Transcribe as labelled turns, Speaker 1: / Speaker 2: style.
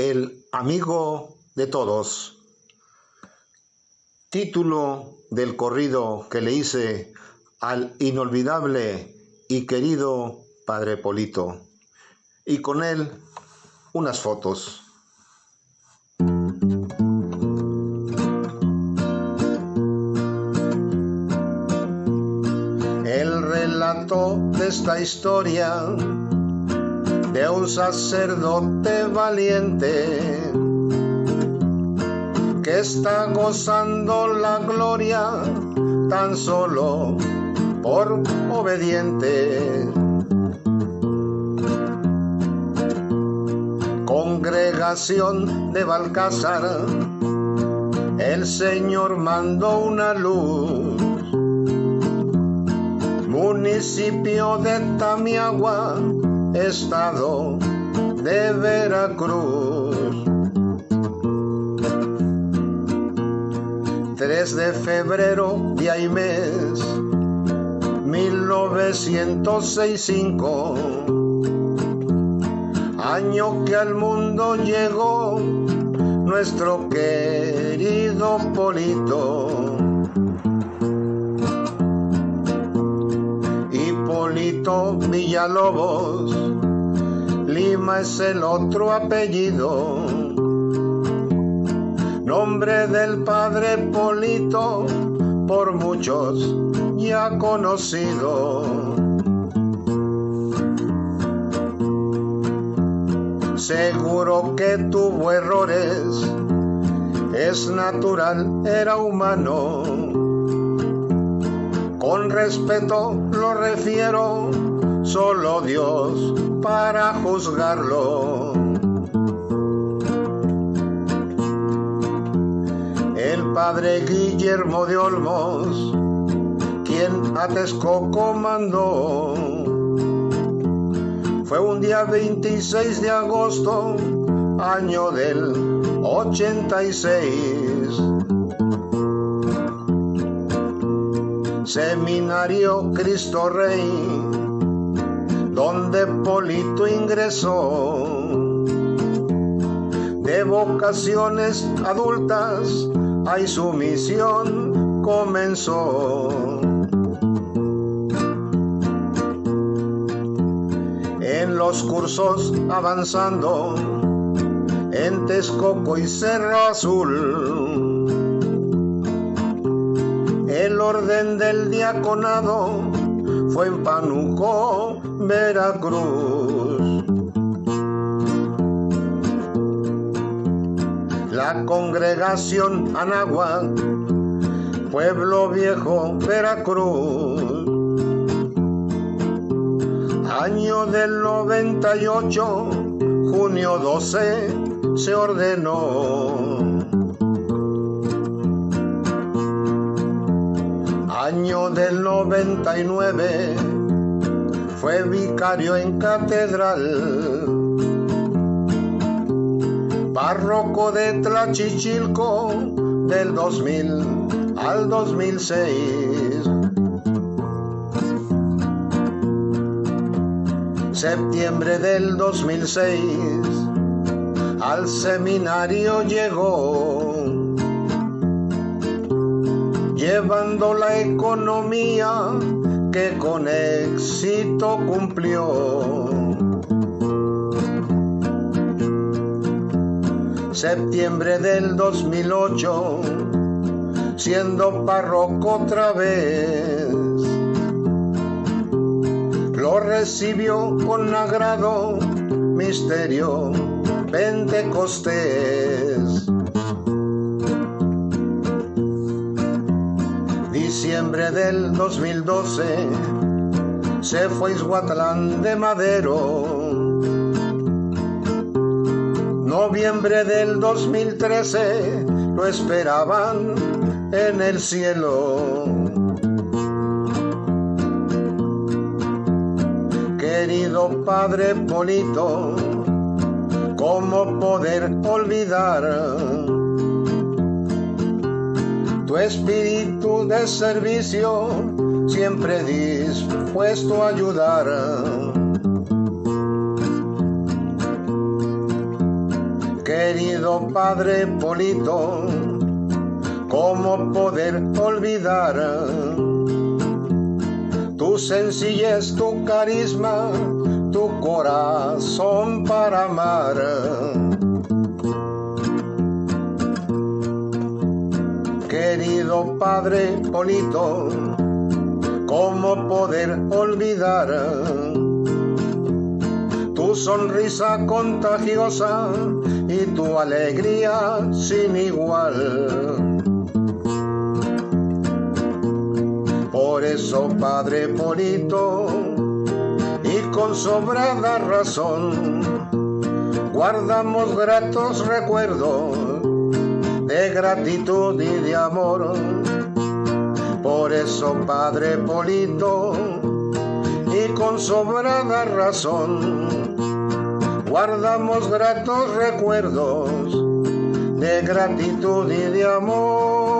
Speaker 1: El amigo de todos. Título del corrido que le hice al inolvidable y querido Padre Polito. Y con él unas fotos. El relato de esta historia de un sacerdote valiente que está gozando la gloria tan solo por obediente. Congregación de Balcázar, el Señor mandó una luz. Municipio de Tamiagua, estado de Veracruz. 3 de febrero, día y mes, 1965, año que al mundo llegó nuestro querido Polito. Villalobos, Lima es el otro apellido. Nombre del padre Polito, por muchos ya conocido. Seguro que tuvo errores, es natural, era humano. Con respeto lo refiero, solo Dios para juzgarlo. El padre Guillermo de Olmos, quien a Texcoco mandó, fue un día 26 de agosto, año del 86. Seminario Cristo Rey, donde Polito ingresó. De vocaciones adultas, ahí su misión comenzó. En los cursos avanzando, en Texcoco y Cerro Azul, el orden del diaconado fue en Panuco, Veracruz. La congregación Anáhuac, Pueblo Viejo, Veracruz. Año del 98, junio 12, se ordenó. Año del 99, fue vicario en catedral. Párroco de Tlachichilco del 2000 al 2006. Septiembre del 2006 al seminario llegó, llevando la economía que con éxito cumplió. Septiembre del 2008, siendo párroco otra vez, lo recibió con agrado misterio Pentecostés. Diciembre del 2012 se fue Isguatlán de Madero. Noviembre del 2013 lo esperaban en el cielo. Querido Padre Polito, ¿cómo poder olvidar tu espíritu de servicio, siempre dispuesto a ayudar? Querido Padre Polito, ¿cómo poder olvidar tu sencillez, tu carisma, tu corazón para amar? Padre Polito, ¿cómo poder olvidar tu sonrisa contagiosa y tu alegría sin igual? Por eso, Padre Polito, y con sobrada razón, guardamos gratos recuerdos gratitud y de amor. Por eso, Padre Polito, y con sobrada razón, guardamos gratos recuerdos de gratitud y de amor.